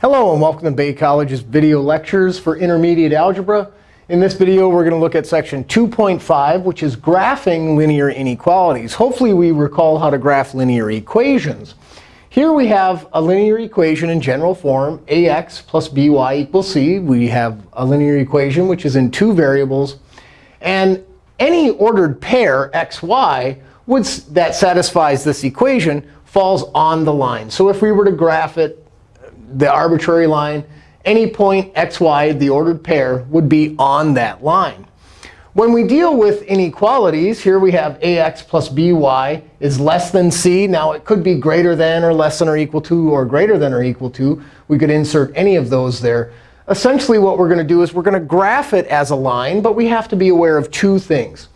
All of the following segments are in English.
Hello, and welcome to Bay College's video lectures for intermediate algebra. In this video, we're going to look at section 2.5, which is graphing linear inequalities. Hopefully, we recall how to graph linear equations. Here we have a linear equation in general form, ax plus by equals c. We have a linear equation which is in two variables. And any ordered pair, xy, would, that satisfies this equation falls on the line. So if we were to graph it the arbitrary line, any point xy, the ordered pair, would be on that line. When we deal with inequalities, here we have ax plus by is less than c. Now, it could be greater than or less than or equal to or greater than or equal to. We could insert any of those there. Essentially, what we're going to do is we're going to graph it as a line. But we have to be aware of two things.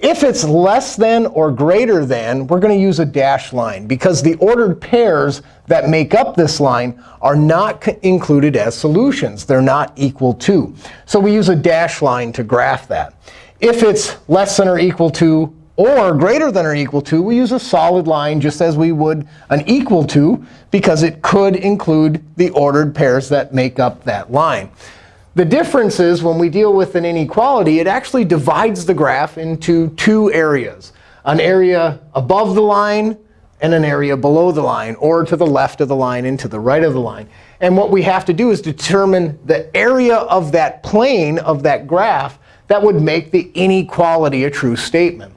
If it's less than or greater than, we're going to use a dashed line. Because the ordered pairs that make up this line are not included as solutions. They're not equal to. So we use a dashed line to graph that. If it's less than or equal to or greater than or equal to, we use a solid line just as we would an equal to, because it could include the ordered pairs that make up that line. The difference is when we deal with an inequality, it actually divides the graph into two areas, an area above the line and an area below the line, or to the left of the line and to the right of the line. And what we have to do is determine the area of that plane of that graph that would make the inequality a true statement.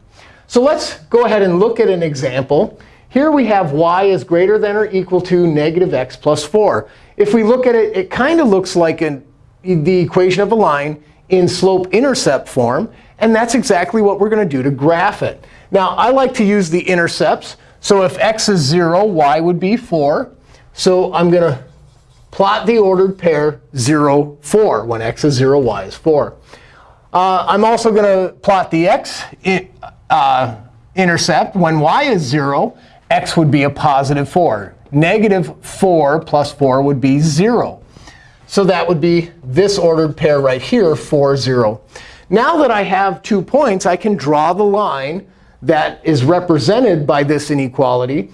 So let's go ahead and look at an example. Here we have y is greater than or equal to negative x plus 4. If we look at it, it kind of looks like an the equation of a line in slope-intercept form. And that's exactly what we're going to do to graph it. Now, I like to use the intercepts. So if x is 0, y would be 4. So I'm going to plot the ordered pair 0, 4 when x is 0, y is 4. Uh, I'm also going to plot the x uh, intercept. When y is 0, x would be a positive 4. Negative 4 plus 4 would be 0. So that would be this ordered pair right here, 4, 0. Now that I have two points, I can draw the line that is represented by this inequality.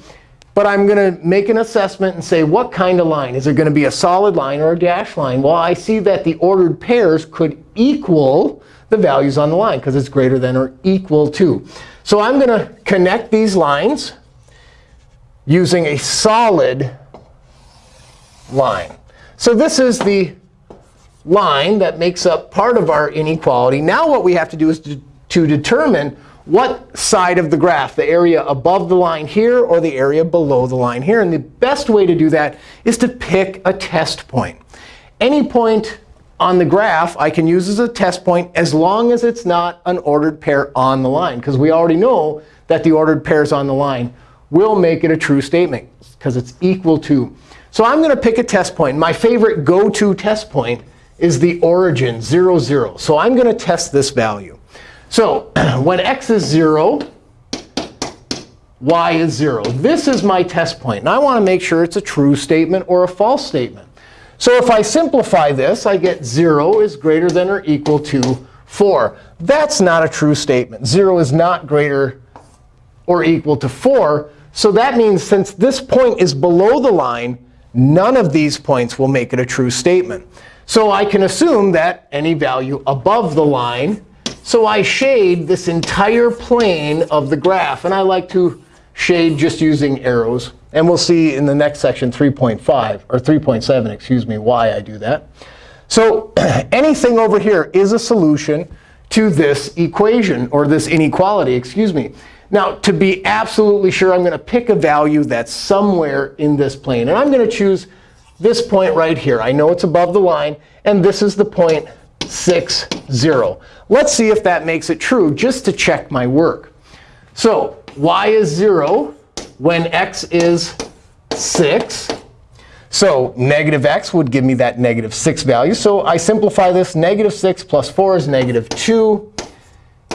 But I'm going to make an assessment and say, what kind of line? Is it going to be a solid line or a dashed line? Well, I see that the ordered pairs could equal the values on the line, because it's greater than or equal to. So I'm going to connect these lines using a solid line. So this is the line that makes up part of our inequality. Now what we have to do is to, to determine what side of the graph, the area above the line here or the area below the line here. And the best way to do that is to pick a test point. Any point on the graph I can use as a test point as long as it's not an ordered pair on the line. Because we already know that the ordered pairs on the line will make it a true statement, because it's equal to. So I'm going to pick a test point. My favorite go-to test point is the origin, 0, 0. So I'm going to test this value. So when x is 0, y is 0. This is my test point. And I want to make sure it's a true statement or a false statement. So if I simplify this, I get 0 is greater than or equal to 4. That's not a true statement. 0 is not greater or equal to 4. So that means since this point is below the line, none of these points will make it a true statement. So I can assume that any value above the line. So I shade this entire plane of the graph. And I like to shade just using arrows. And we'll see in the next section 3.5, or 3.7, excuse me, why I do that. So anything over here is a solution to this equation, or this inequality, excuse me. Now, to be absolutely sure, I'm going to pick a value that's somewhere in this plane. And I'm going to choose this point right here. I know it's above the line. And this is the point 6, 0. Let's see if that makes it true, just to check my work. So y is 0 when x is 6. So negative x would give me that negative 6 value. So I simplify this. Negative 6 plus 4 is negative 2.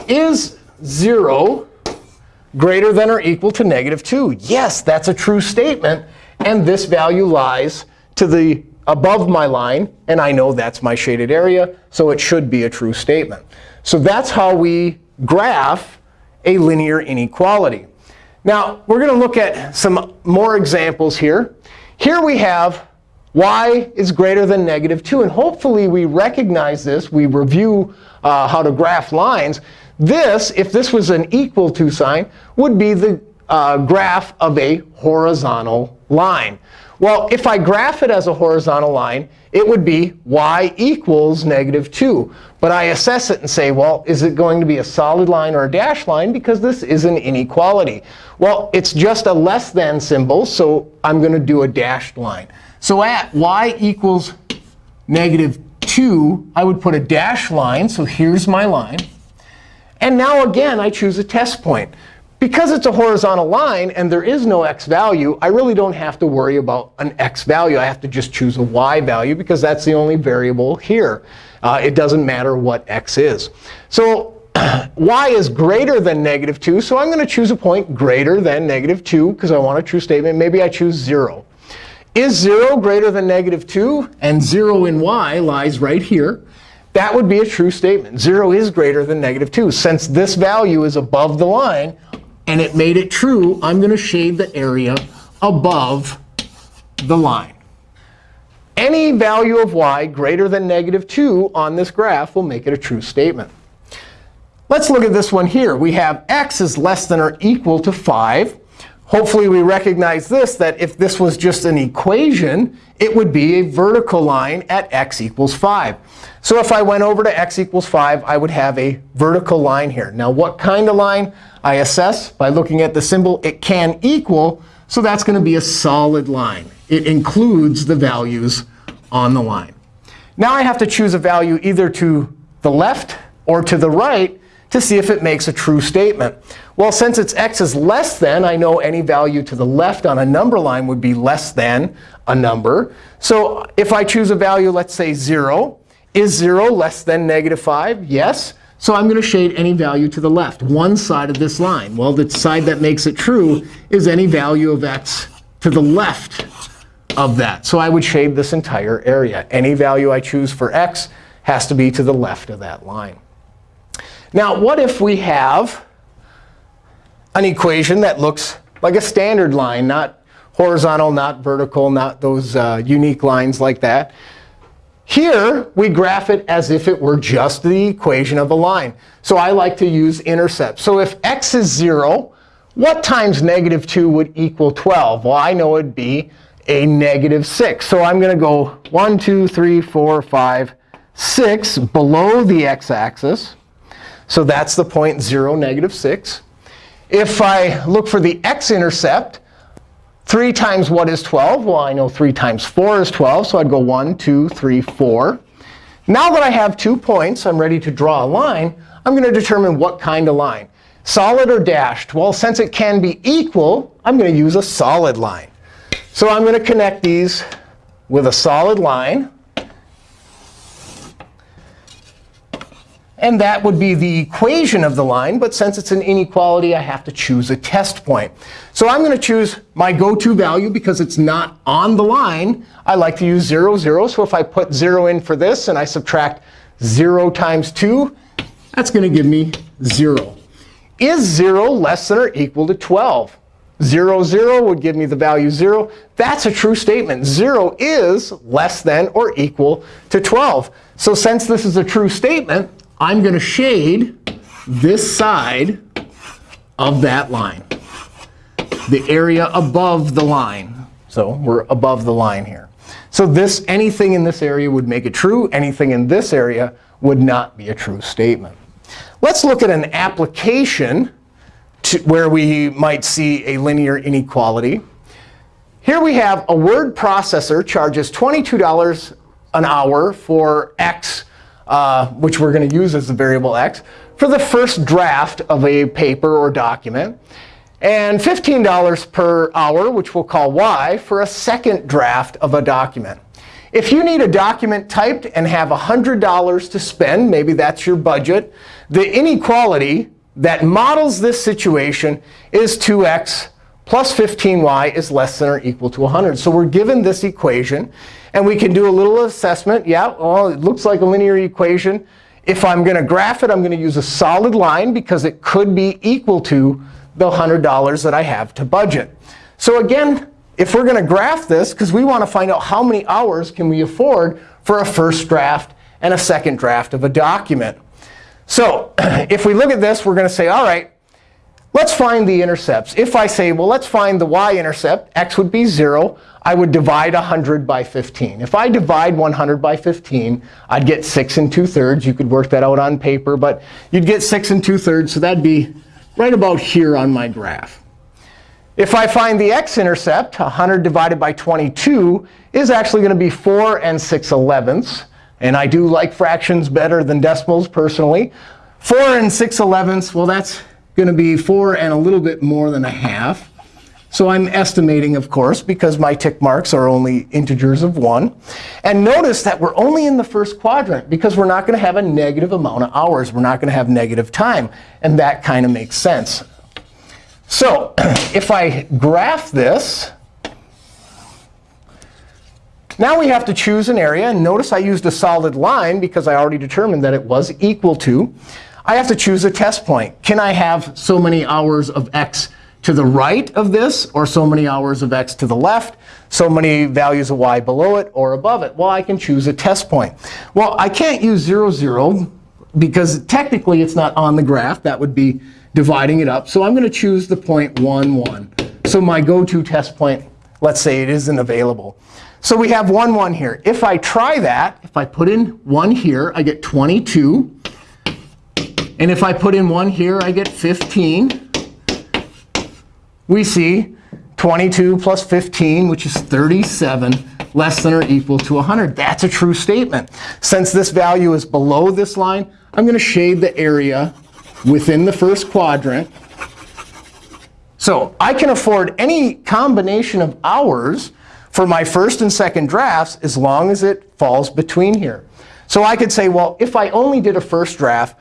Is 0 greater than or equal to negative 2. Yes, that's a true statement. And this value lies to the above my line. And I know that's my shaded area. So it should be a true statement. So that's how we graph a linear inequality. Now, we're going to look at some more examples here. Here we have y is greater than negative 2. And hopefully, we recognize this. We review uh, how to graph lines. This, if this was an equal to sign, would be the uh, graph of a horizontal line. Well, if I graph it as a horizontal line, it would be y equals negative 2. But I assess it and say, well, is it going to be a solid line or a dashed line? Because this is an inequality. Well, it's just a less than symbol, so I'm going to do a dashed line. So at y equals negative 2, I would put a dashed line. So here's my line. And now, again, I choose a test point. Because it's a horizontal line and there is no x value, I really don't have to worry about an x value. I have to just choose a y value because that's the only variable here. Uh, it doesn't matter what x is. So y is greater than negative 2. So I'm going to choose a point greater than negative 2 because I want a true statement. Maybe I choose 0. Is 0 greater than negative 2? And 0 in y lies right here. That would be a true statement. 0 is greater than negative 2. Since this value is above the line, and it made it true, I'm going to shade the area above the line. Any value of y greater than negative 2 on this graph will make it a true statement. Let's look at this one here. We have x is less than or equal to 5. Hopefully, we recognize this, that if this was just an equation, it would be a vertical line at x equals 5. So if I went over to x equals 5, I would have a vertical line here. Now, what kind of line? I assess by looking at the symbol. It can equal. So that's going to be a solid line. It includes the values on the line. Now I have to choose a value either to the left or to the right to see if it makes a true statement. Well, since it's x is less than, I know any value to the left on a number line would be less than a number. So if I choose a value, let's say 0, is 0 less than negative 5? Yes. So I'm going to shade any value to the left, one side of this line. Well, the side that makes it true is any value of x to the left of that. So I would shade this entire area. Any value I choose for x has to be to the left of that line. Now, what if we have an equation that looks like a standard line, not horizontal, not vertical, not those uh, unique lines like that? Here, we graph it as if it were just the equation of a line. So I like to use intercepts. So if x is 0, what times negative 2 would equal 12? Well, I know it'd be a negative 6. So I'm going to go 1, 2, 3, 4, 5, 6 below the x-axis. So that's the point 0, negative 6. If I look for the x-intercept, 3 times what is 12? Well, I know 3 times 4 is 12. So I'd go 1, 2, 3, 4. Now that I have two points, I'm ready to draw a line. I'm going to determine what kind of line. Solid or dashed? Well, since it can be equal, I'm going to use a solid line. So I'm going to connect these with a solid line. And that would be the equation of the line. But since it's an inequality, I have to choose a test point. So I'm going to choose my go-to value because it's not on the line. I like to use 0, 0. So if I put 0 in for this and I subtract 0 times 2, that's going to give me 0. Is 0 less than or equal to 12? 0, 0 would give me the value 0. That's a true statement. 0 is less than or equal to 12. So since this is a true statement, I'm going to shade this side of that line, the area above the line. So we're above the line here. So this anything in this area would make it true. Anything in this area would not be a true statement. Let's look at an application where we might see a linear inequality. Here we have a word processor charges $22 an hour for x uh, which we're going to use as the variable x, for the first draft of a paper or document, and $15 per hour, which we'll call y, for a second draft of a document. If you need a document typed and have $100 to spend, maybe that's your budget, the inequality that models this situation is 2x plus 15y is less than or equal to 100. So we're given this equation. And we can do a little assessment. Yeah, well, it looks like a linear equation. If I'm going to graph it, I'm going to use a solid line because it could be equal to the $100 that I have to budget. So again, if we're going to graph this, because we want to find out how many hours can we afford for a first draft and a second draft of a document. So if we look at this, we're going to say, all right, let's find the intercepts. If I say, well, let's find the y-intercept, x would be 0, I would divide 100 by 15. If I divide 100 by 15, I'd get 6 and 2 thirds. You could work that out on paper, but you'd get 6 and 2 thirds. So that'd be right about here on my graph. If I find the x-intercept, 100 divided by 22 is actually going to be 4 and 6 elevenths. And I do like fractions better than decimals, personally. 4 and 6 elevenths, well, that's going to be 4 and a little bit more than a half. So I'm estimating, of course, because my tick marks are only integers of 1. And notice that we're only in the first quadrant, because we're not going to have a negative amount of hours. We're not going to have negative time. And that kind of makes sense. So if I graph this, now we have to choose an area. And notice I used a solid line, because I already determined that it was equal to. I have to choose a test point. Can I have so many hours of x to the right of this, or so many hours of x to the left, so many values of y below it or above it? Well, I can choose a test point. Well, I can't use 0, 0, because technically it's not on the graph. That would be dividing it up. So I'm going to choose the point 1, 1. So my go-to test point, let's say it isn't available. So we have 1, 1 here. If I try that, if I put in 1 here, I get 22. And if I put in 1 here, I get 15 we see 22 plus 15, which is 37, less than or equal to 100. That's a true statement. Since this value is below this line, I'm going to shade the area within the first quadrant. So I can afford any combination of hours for my first and second drafts as long as it falls between here. So I could say, well, if I only did a first draft,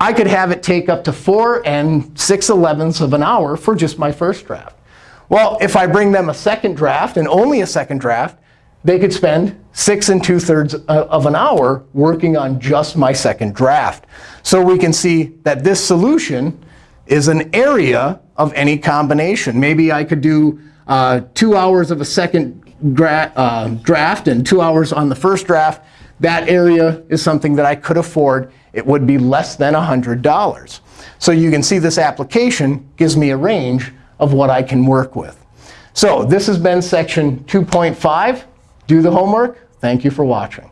I could have it take up to 4 and 6 elevenths of an hour for just my first draft. Well, if I bring them a second draft, and only a second draft, they could spend 6 and 2 thirds of an hour working on just my second draft. So we can see that this solution is an area of any combination. Maybe I could do uh, 2 hours of a second uh, draft and 2 hours on the first draft. That area is something that I could afford it would be less than $100. So you can see this application gives me a range of what I can work with. So this has been section 2.5. Do the homework. Thank you for watching.